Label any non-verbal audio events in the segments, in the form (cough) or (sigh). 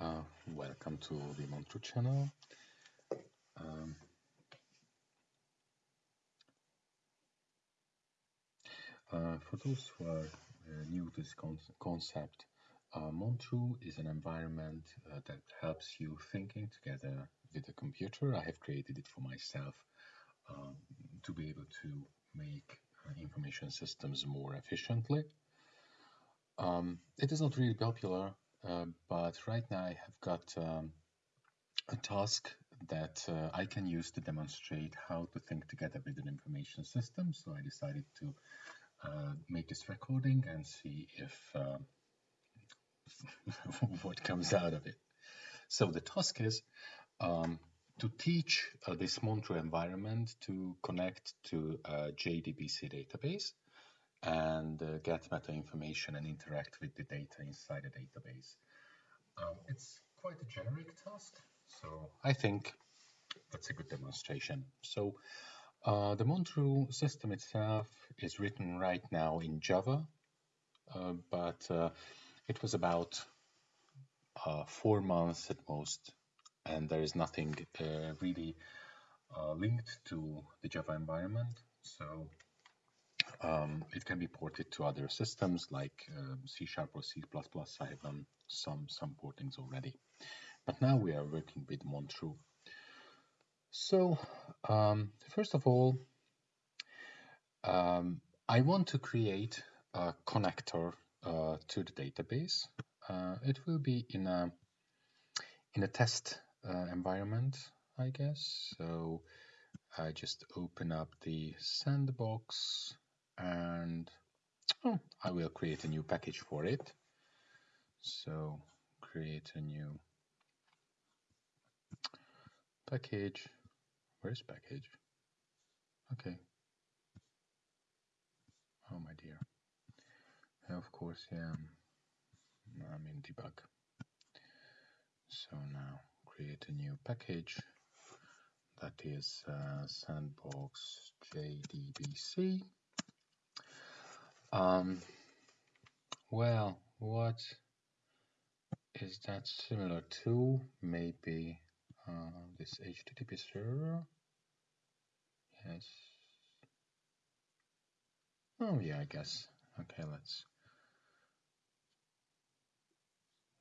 Uh, welcome to the Montreux channel. Um, uh, for those who are uh, new to this con concept, uh, Montreux is an environment uh, that helps you thinking together with a computer. I have created it for myself um, to be able to make uh, information systems more efficiently. Um, it is not really popular uh, but right now I have got um, a task that uh, I can use to demonstrate how to think together with an information system. So I decided to uh, make this recording and see if uh, (laughs) what comes out of it. So the task is um, to teach uh, this Montreux environment to connect to a JDBC database and uh, get meta information and interact with the data inside the database. Um, it's quite a generic task, so I think that's a good demonstration. So uh, the Montreux system itself is written right now in Java, uh, but uh, it was about uh, four months at most, and there is nothing uh, really linked to the Java environment. So um, it can be ported to other systems like um, C Sharp or C++. I have done some, some portings already. But now we are working with Montreux. So, um, first of all, um, I want to create a connector uh, to the database. Uh, it will be in a in a test uh, environment, I guess. So I just open up the sandbox and oh, I will create a new package for it. So create a new package. Where's package? Okay. Oh my dear. Of course, yeah. I'm in debug. So now create a new package that is uh, sandbox jdbc um, well, what is that similar to? Maybe uh, this HTTP server? Yes. Oh, yeah, I guess. Okay, let's.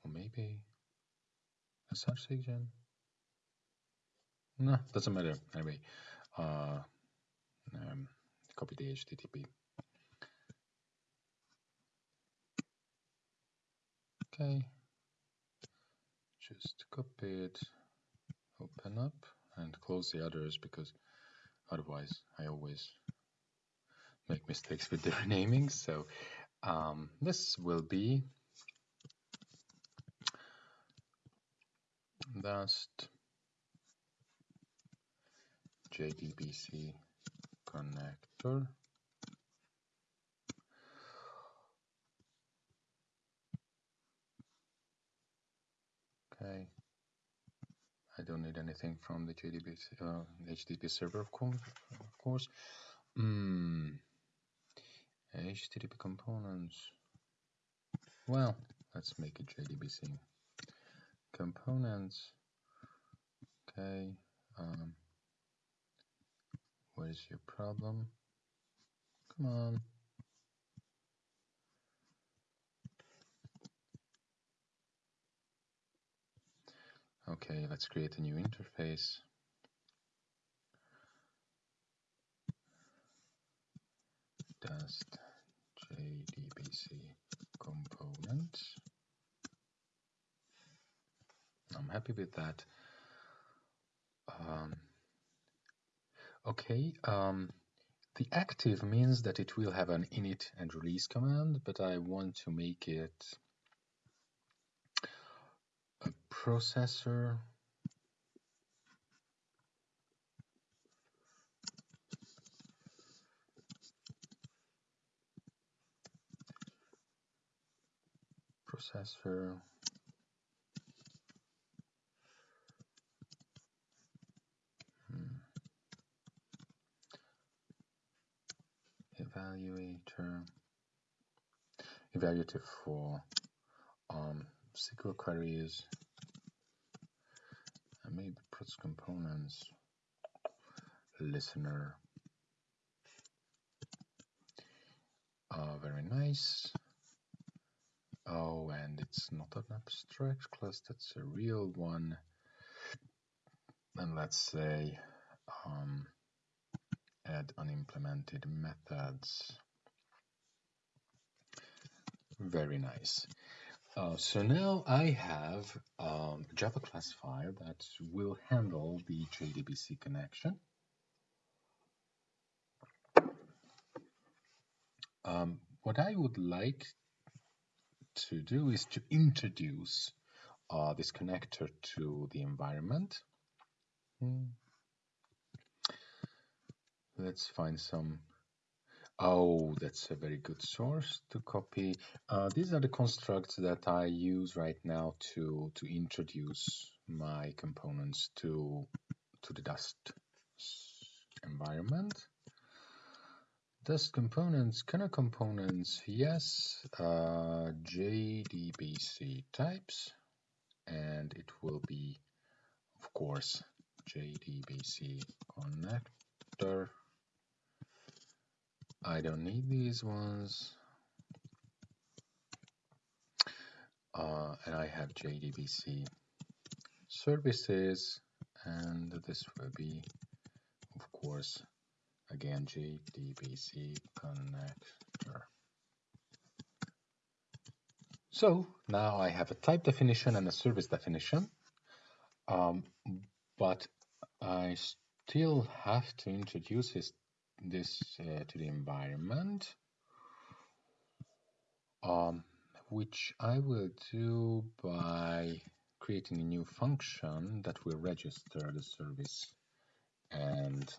Or maybe a search agent? No, doesn't matter. Anyway, uh, um, copy the HTTP. Okay, just copy it, open up and close the others because otherwise I always make mistakes with the renaming. (laughs) So um, this will be Dust JDBC connector Okay. I don't need anything from the JDB, uh, HTTP server, of course. Of course. Mm. HTTP components. Well, let's make it JDBC. Components. Okay. Um, where's your problem? Come on. Okay, let's create a new interface. Dust JDBC component. I'm happy with that. Um, okay, um, the active means that it will have an init and release command, but I want to make it processor. Processor. Hmm. evaluator. Evaluative for um, SQL queries maybe prots components listener. Uh, very nice. Oh and it's not an abstract class that's a real one. And let's say um, add unimplemented methods. Very nice uh, so now I have um, Java classifier that will handle the JDBC connection. Um, what I would like to do is to introduce uh, this connector to the environment. Hmm. Let's find some Oh, that's a very good source to copy. Uh, these are the constructs that I use right now to to introduce my components to to the Dust environment. Dust components, of components, yes, uh, JDBC types, and it will be, of course, JDBC connector I don't need these ones. Uh, and I have JDBC services and this will be of course again JDBC connector. So now I have a type definition and a service definition um, but I still have to introduce this this uh, to the environment um, which I will do by creating a new function that will register the service and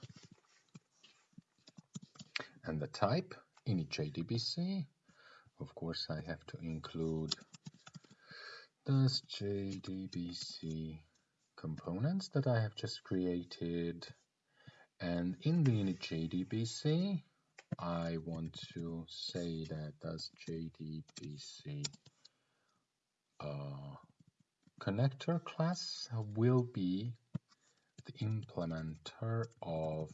and the type in each JDBC. Of course, I have to include those JDBC components that I have just created and in the JDBC, I want to say that Dust JDBC uh, connector class will be the implementer of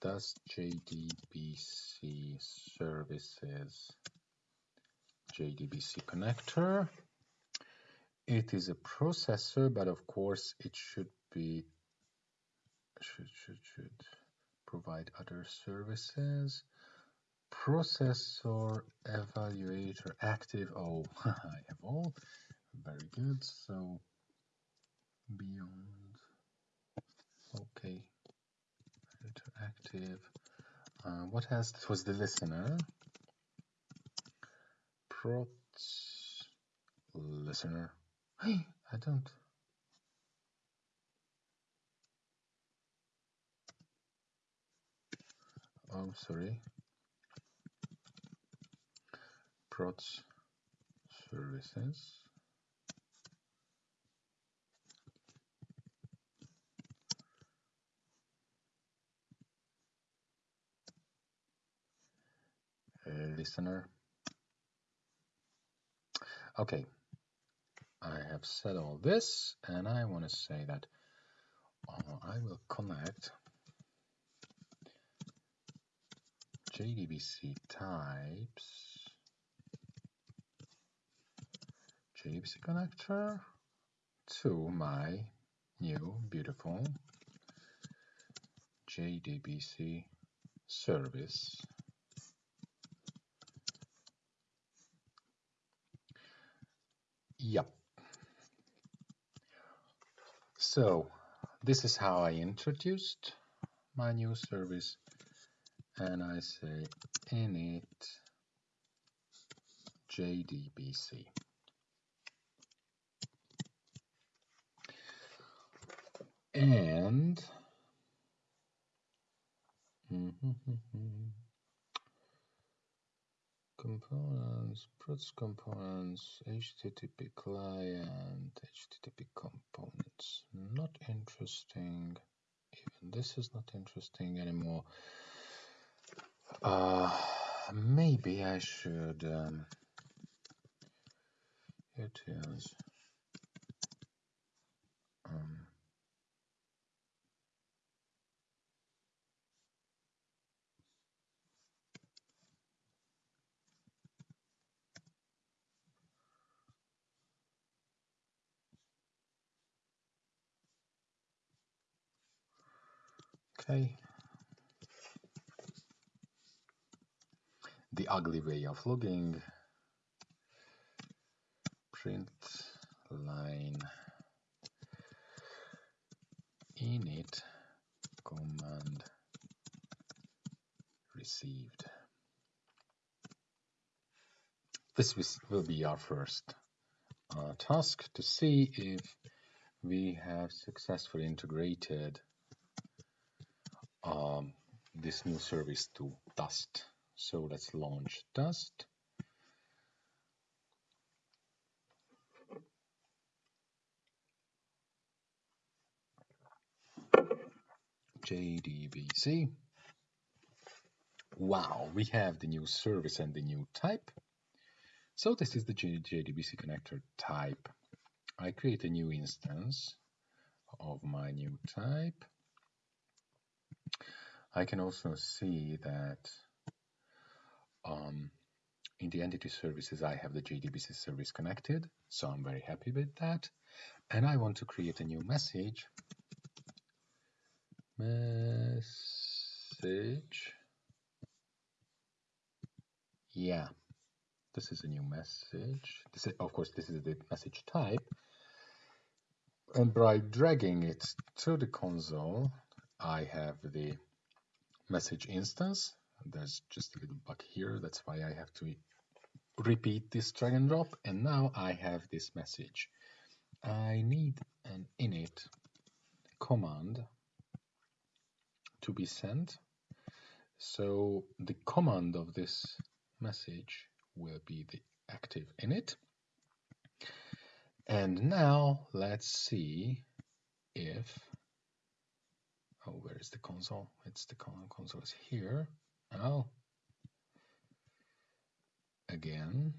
Dust JDBC services JDBC connector. It is a processor, but of course it should be should should should provide other services. Processor evaluator active. Oh (laughs) I have all. Very good. So beyond. Okay. Active. Uh, what has this was the listener. Prots listener. (gasps) I don't I'm sorry. Prots services. Listener. Okay. I have said all this and I want to say that uh, I will connect JDBC types JDBC connector to my new beautiful JDBC service. Yep. So this is how I introduced my new service and I say init JDBC. And (laughs) components, prots components, HTTP client, HTTP components. Not interesting. Even this is not interesting anymore. Uh, maybe I should. Um, it is. Um, okay. The ugly way of logging. Print line init command received. This will be our first uh, task to see if we have successfully integrated um, this new service to Dust. So let's launch Dust. JDBC. Wow, we have the new service and the new type. So this is the JDBC connector type. I create a new instance of my new type. I can also see that um, in the entity services I have the JDBC service connected, so I'm very happy with that. And I want to create a new message. Message. Yeah, this is a new message. This is, of course, this is the message type. And by dragging it to the console, I have the message instance. There's just a little bug here. That's why I have to repeat this drag and drop. And now I have this message. I need an init command to be sent. So the command of this message will be the active init. And now let's see if, oh, where is the console? It's the console is here. Now, again,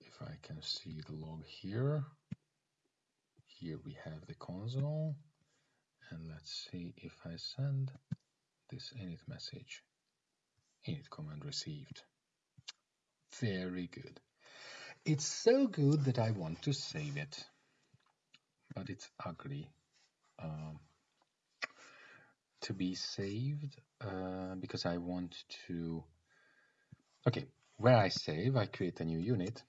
if I can see the log here, here we have the console, and let's see if I send this init message init command received. Very good. It's so good that I want to save it, but it's ugly um, to be saved uh, because I want to. Okay, where I save, I create a new unit.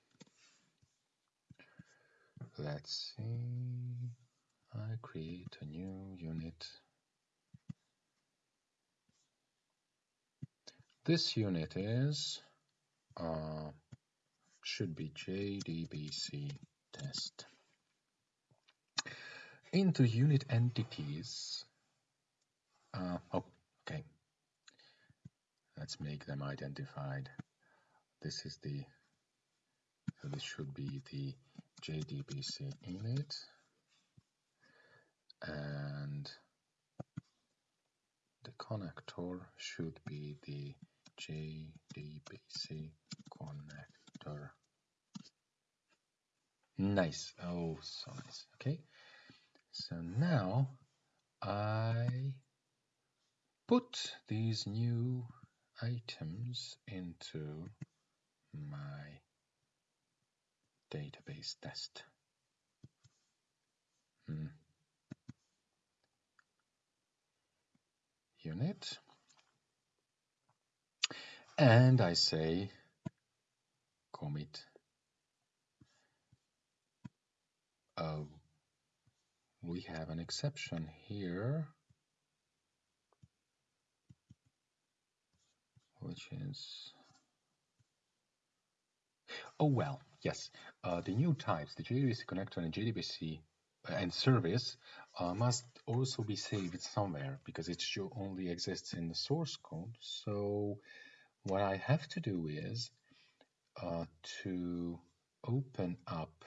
Let's see. I create a new unit. This unit is uh, should be JDBC test. Into unit entities. Uh, oh, okay. Let's make them identified. This is the, so this should be the JDBC init. And the connector should be the JDBC connector. Nice. Oh, so nice. Okay. So now I put these new items into my database test. Hmm. Unit and I say commit oh we have an exception here which is oh well yes. Uh, the new types the JDBC connector and JDBC uh, and service uh, must also be saved somewhere because it only exists in the source code. So what I have to do is uh, to open up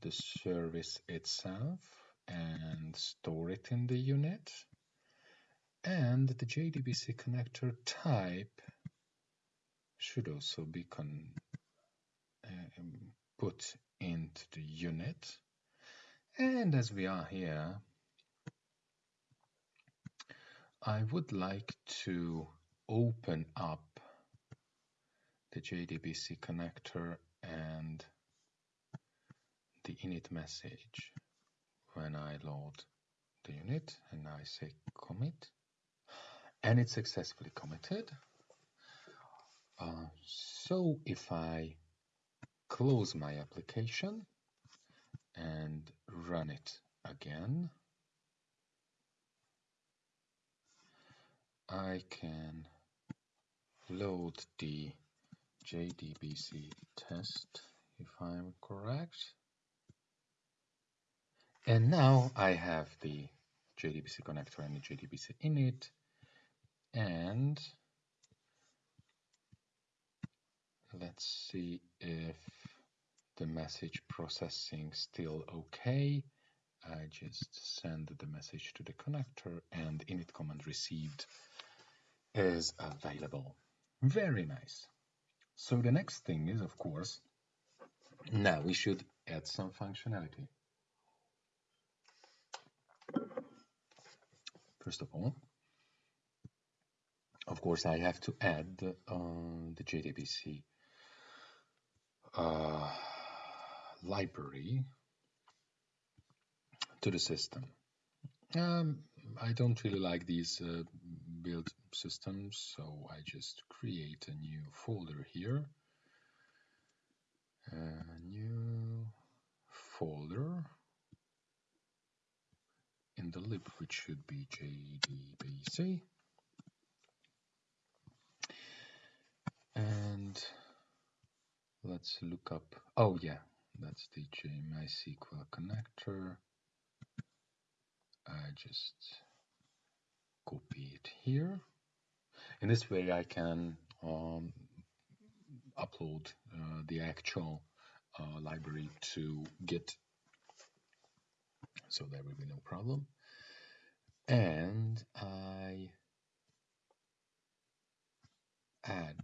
the service itself and store it in the unit and the JDBC connector type should also be con uh, put into the unit and as we are here I would like to open up the JDBC connector and the init message. when I load the unit and I say commit and it's successfully committed. Uh, so if I close my application and run it again, I can load the JDBC test if I'm correct. And now I have the JDBC connector and the JDBC init and let's see if the message processing still okay. I just send the message to the connector and init command received is available. Very nice. So the next thing is, of course, now we should add some functionality. First of all, of course, I have to add uh, the JDBC uh, library to the system. Um, I don't really like these uh, build systems, so I just create a new folder here. A new folder in the lib, which should be JDBC. And let's look up, oh yeah, that's the MySQL connector. I just copy it here. In this way I can um, upload uh, the actual uh, library to Git so there will be no problem and I add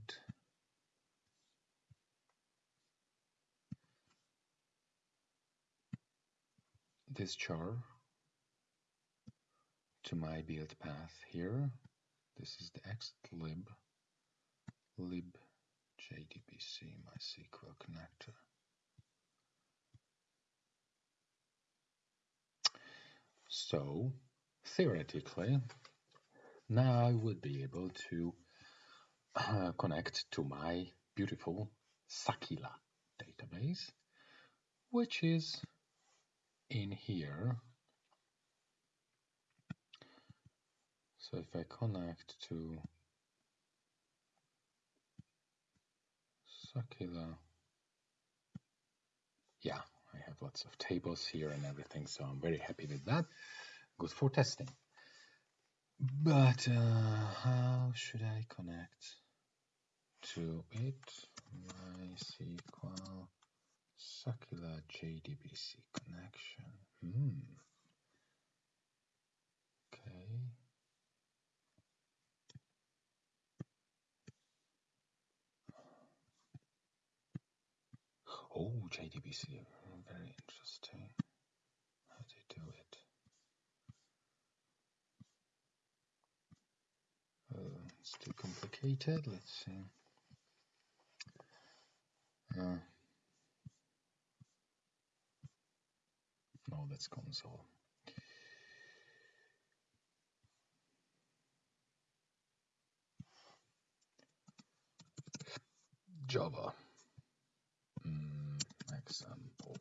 this jar to my build path here. This is the xlib lib JDBC MySQL connector. So theoretically, now I would be able to uh, connect to my beautiful Sakila database, which is in here So if I connect to Sakila, yeah, I have lots of tables here and everything, so I'm very happy with that. Good for testing. But uh, how should I connect to it? MySQL Sakila JDBC connection. Hmm. Okay. Oh, JDBC, very interesting. How they do it. Uh, it's too complicated. Let's see. Uh, no, that's console. Java hmm, example.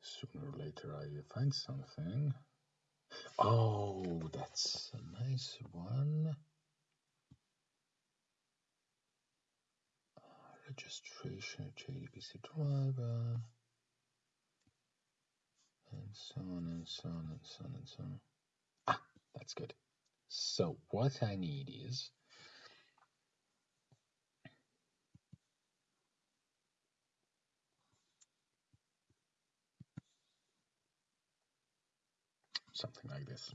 Sooner or later I find something. Oh, that's a nice one. registration JDBC driver and so on and so on and so on and so on. Ah, that's good. So what I need is something like this.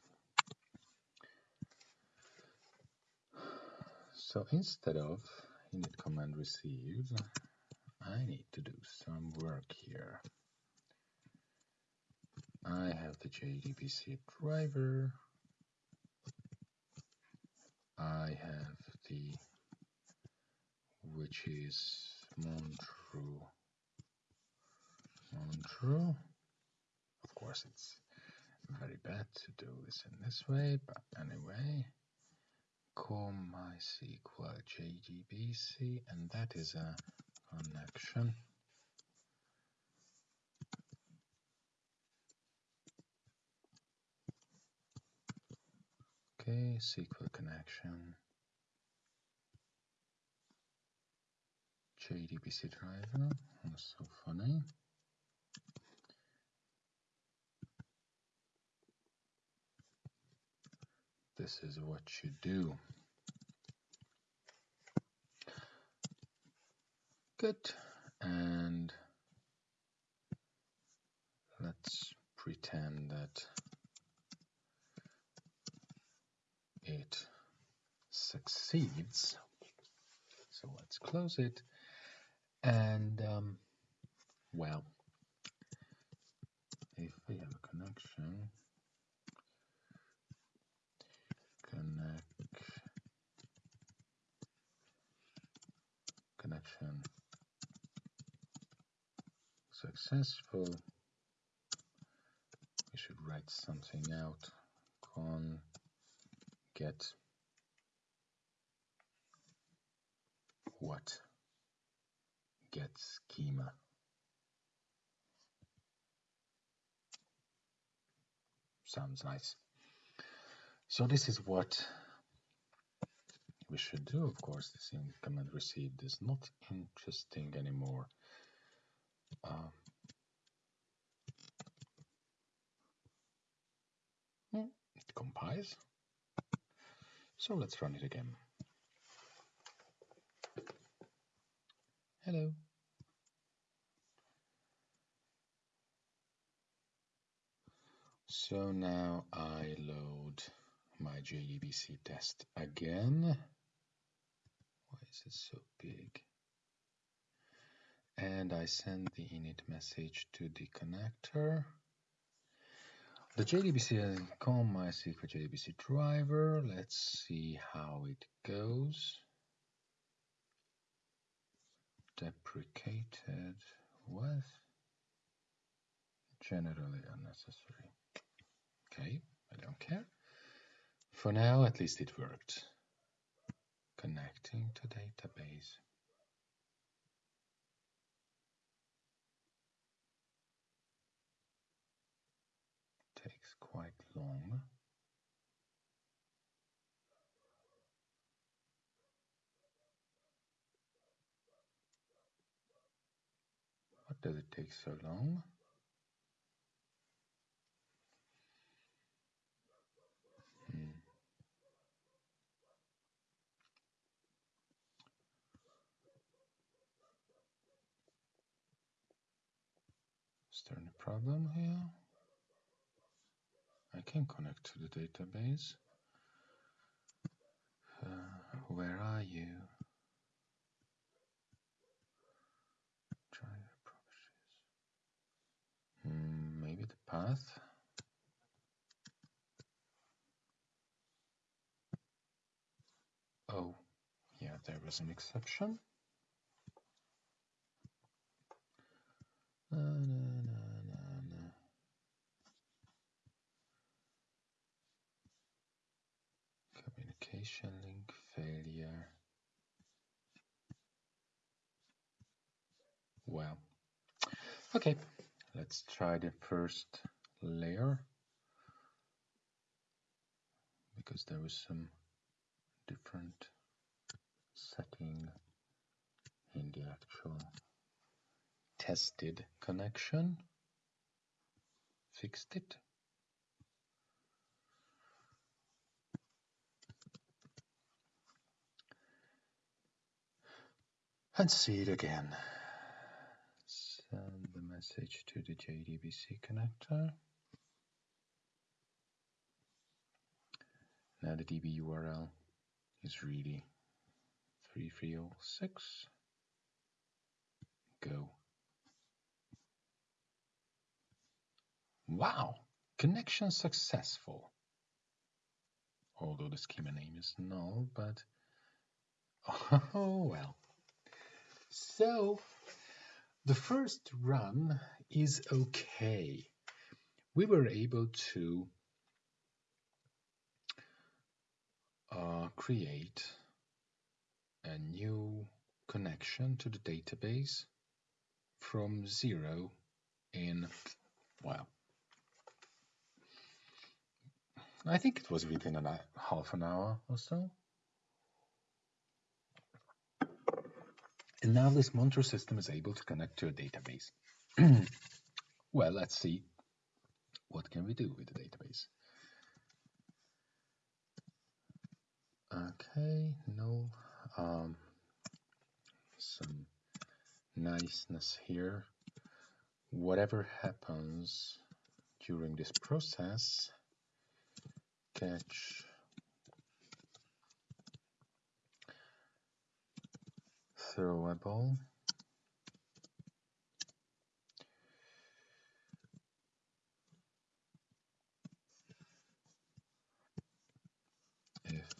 So instead of init command received, I need to do some work here. I have the JDBC driver. I have the which is Montreux. Montreux. Of course, it's very bad to do this in this way, but anyway, call MySQL JDBC, and that is a connection. Okay, SQL connection. JDBC driver, that's so funny. This is what you do. Good, and let's pretend that it succeeds. So let's close it. And um, well, if we have a connection, connect connection successful, we should write something out. Con get what? Get schema. Sounds nice. So this is what we should do of course. This command received is not interesting anymore. Uh, compiles so let's run it again. Hello. So now I load my JDBC test again. Why is it so big? And I send the init message to the connector. The JDBC uh, com MySQL JDBC driver. Let's see how it goes. Deprecated with generally unnecessary. Okay, I don't care. For now, at least it worked. Connecting to database. Long. What does it take so long? Hmm. Is there any problem here? I can connect to the database. Uh, where are you? Hmm, maybe the path. Oh, yeah, there was an exception. Uh, no. link failure. Well, okay, let's try the first layer because there was some different setting in the actual tested connection. Fixed it. And see it again. Send the message to the JDBC connector. Now the DB URL is really 3306. Go. Wow, connection successful. although the schema name is null, but (laughs) oh well. So the first run is okay. We were able to uh, create a new connection to the database from zero in, well, I think it was within a half an hour or so. And now this Montreux system is able to connect to a database. (clears throat) well, let's see what can we do with the database. Okay, no, um, some niceness here. Whatever happens during this process, catch throwable if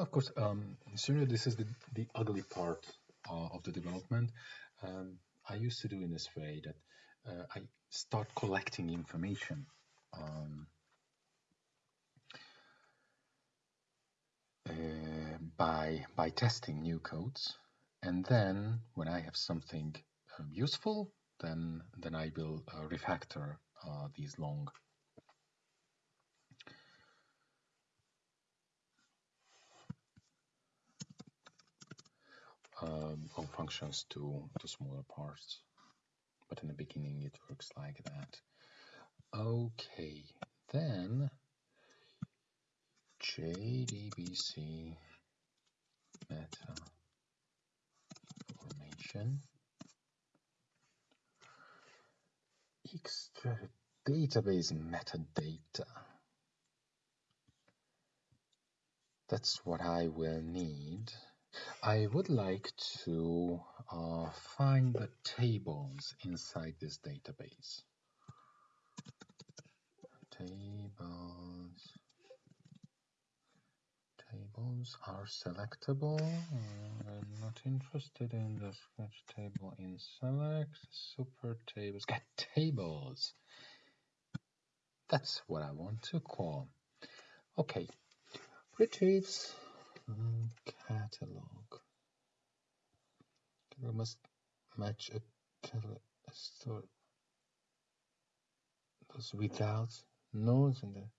of course, um, sooner this is the, the ugly part of the development. Um, I used to do in this way that uh, I start collecting information um, uh, by by testing new codes, and then when I have something um, useful, then then I will uh, refactor uh, these long um, all functions to, to smaller parts. But in the beginning it works like that. Okay, then JDBC meta information extra database metadata. That's what I will need. I would like to uh, find the tables inside this database. Tables. Tables are selectable. I'm not interested in the sketch table in select. Super tables. Get tables. That's what I want to call. Okay. Retrieves catalog. We must match a catalog store. Those without nodes in there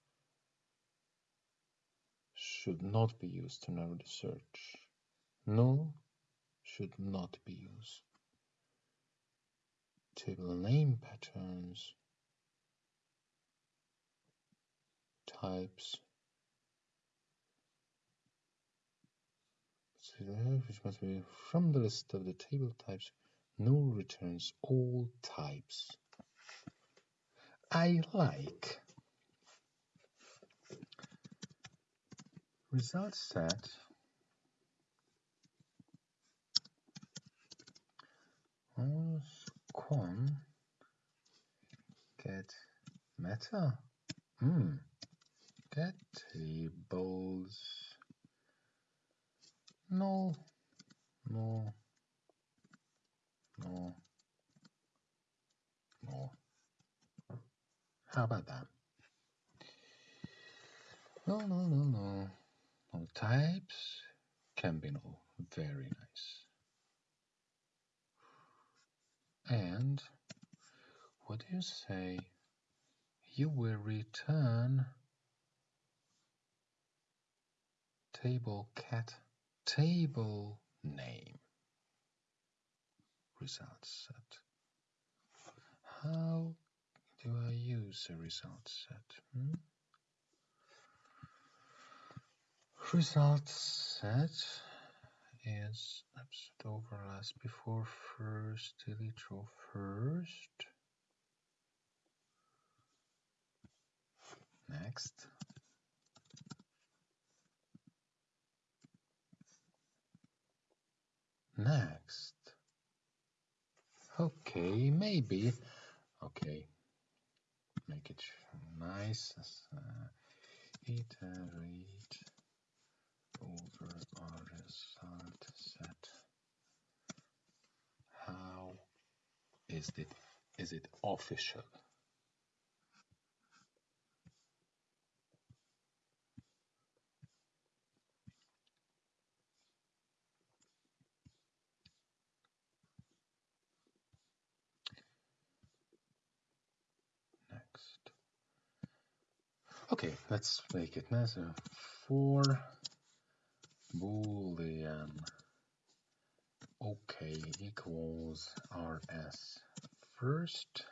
should not be used to narrow the search. No should not be used. Table name patterns, types, which must be from the list of the table types. Null returns all types. I like result set con get meta mm. get tables no, no, no, no. How about that? No, no, no, no. No types can be no. Very nice. And what do you say? You will return table cat table name result set. How do I use a result set? Hmm? Result set is absolute last before first, delete row first. Next. Next? Okay, maybe. Okay, make it nice. Uh, iterate over our result set. How is it? Is it official? Okay, let's make it nice. For boolean. Okay equals rs first.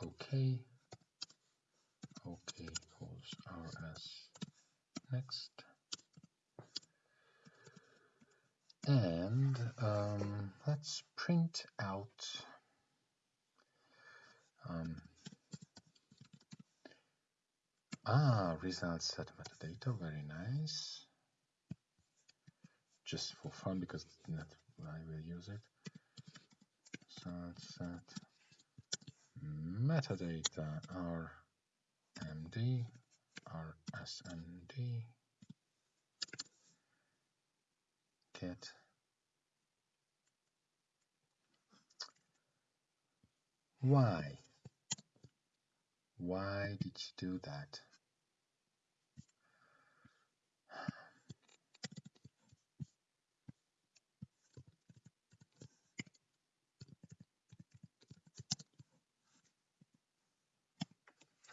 Okay. Okay equals rs next. And um, let's print out um, ah, results set metadata, very nice. Just for fun because I will use it. set metadata RMD, RSMD, get why why did you do that?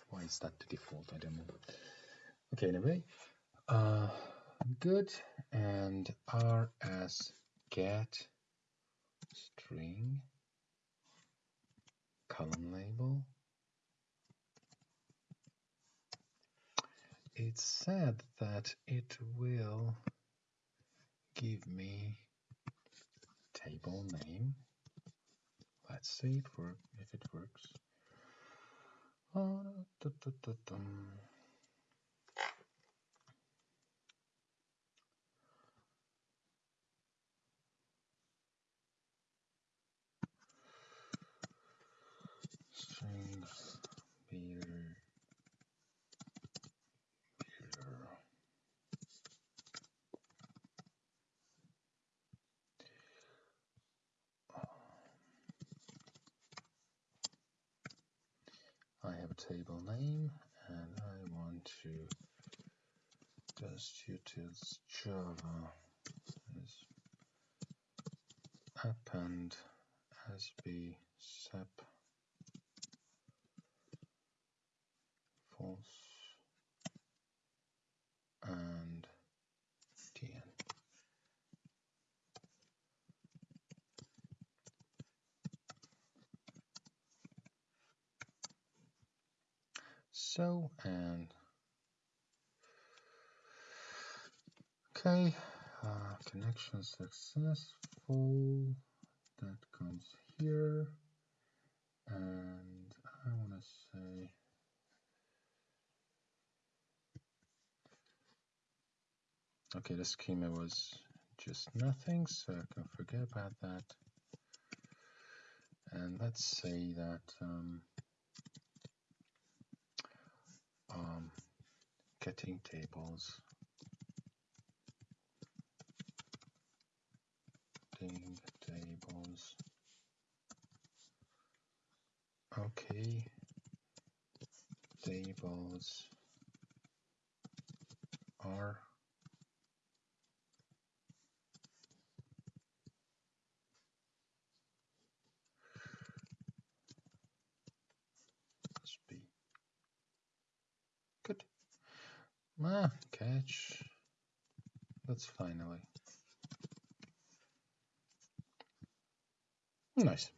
Why is that the default? I don't know. Okay, anyway, uh, good. And rs get string said that it will give me table name. Let's see if it works. Uh, da, da, da, String beer table name and I want to just utils java is append sb sep false and tn so and okay uh, connection successful that comes here and I want to say okay the schema was just nothing so I can forget about that and let's say that um, getting tables. Getting tables. Okay. Tables are Ah, catch. That's finally. Nice.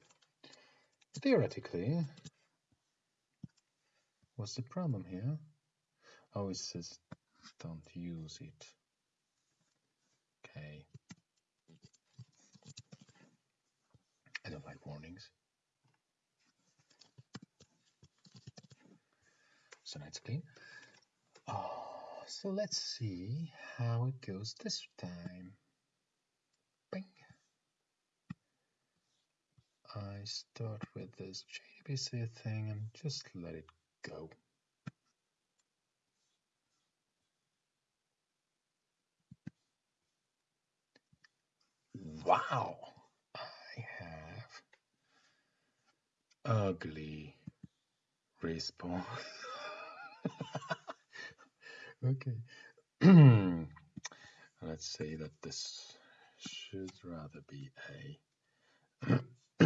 Theoretically, what's the problem here? Oh, it says don't use it. Okay. I don't like warnings. So now it's clean. Oh so let's see how it goes this time. Bing. I start with this JDBC thing and just let it go. Wow, I have ugly response. (laughs) okay. (clears throat) Let's say that this should rather be a (clears throat)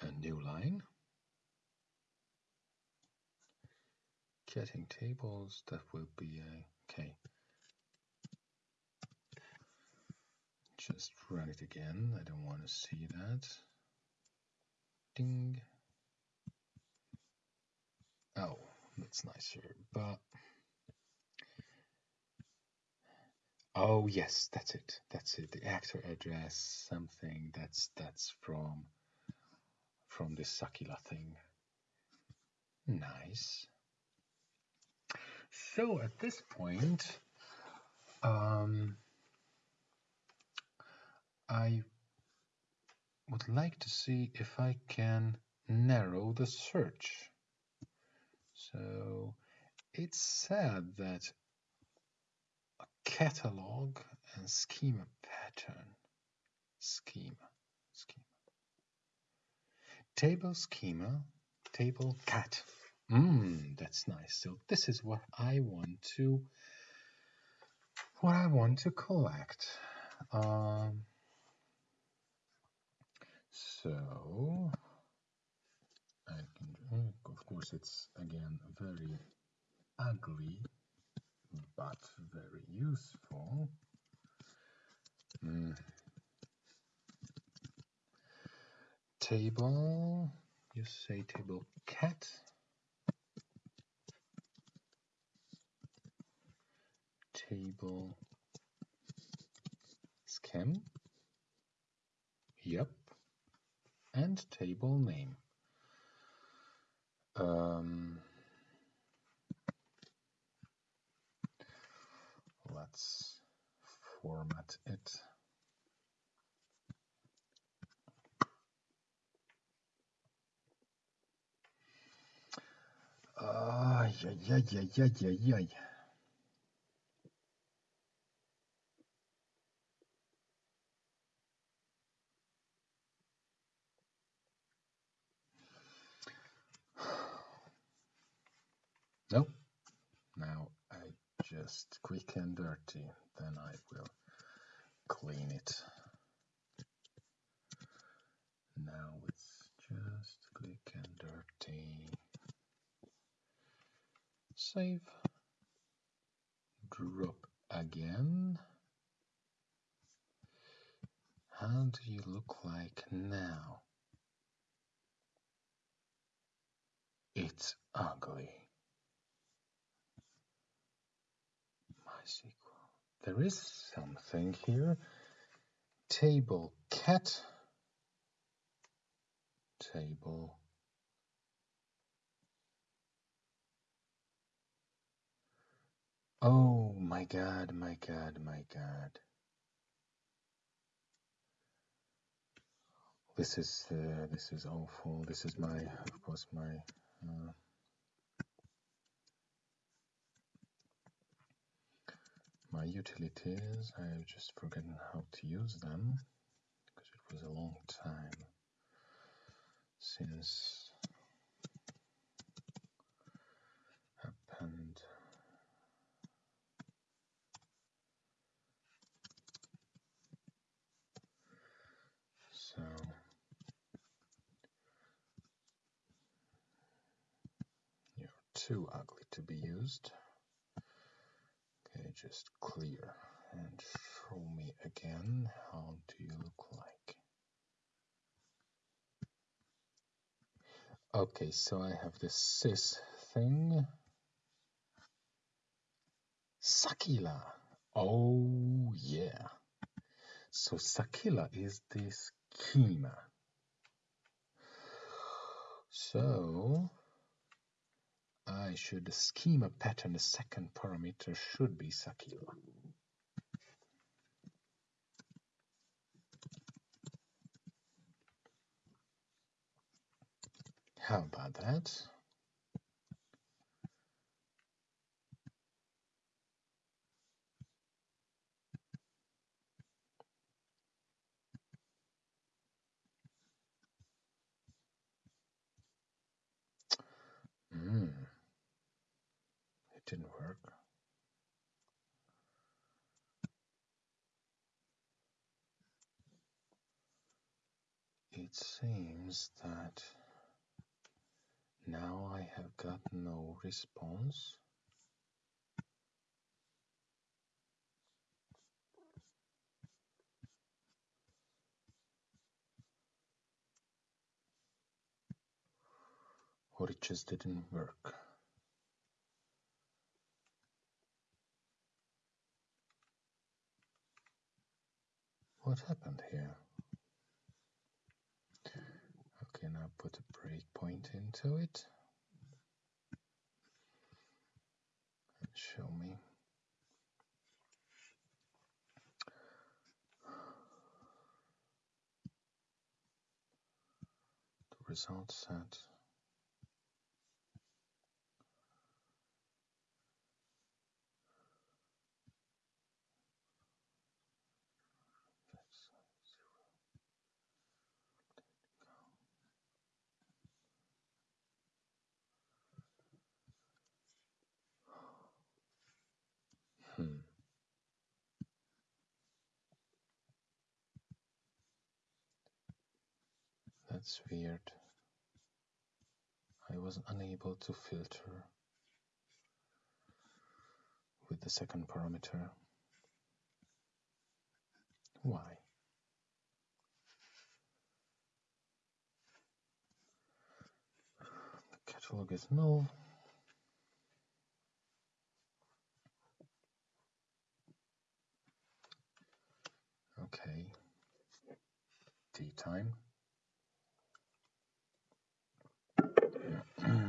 a new line. Getting tables, that will be a, okay. Just run it again, I don't want to see that. Ding. Oh, that's nicer, but oh yes, that's it. That's it. The actor address, something that's that's from from this Sakila thing. Nice. So at this point, um, I would like to see if I can narrow the search. So it's said that a catalog and schema pattern, schema, schema, table schema, table cat. Mmm, that's nice. So this is what I want to, what I want to collect. Um, so Of course, it's again very ugly, but very useful. Mm. Table, you say table cat. Table schem. Yep. And table name. Um, let's format it. Ay, ay, ay, ay, ay, ay, ay. No, now I just quick and dirty, then I will clean it. Now it's just quick and dirty. Save. Drop again. How do you look like now? It's ugly. There is something here. Table cat. Table. Oh my god, my god, my god. This is uh, this is awful. This is my, of course, my uh, my utilities. I've just forgotten how to use them because it was a long time since happened. So you're too ugly to be used. Just clear and show me again how do you look like. Okay, so I have this sys thing. Sakila. Oh yeah. So Sakila is this schema. So I should the schema pattern, the second parameter should be Sakila. How about that? Hmm. It didn't work. It seems that now I have got no response. Or it just didn't work. What happened here? Okay, now put a breakpoint into it. And show me. The result set. That's weird. I was unable to filter with the second parameter. Why? The catalog is null. Okay. Tea time. Mm-hmm.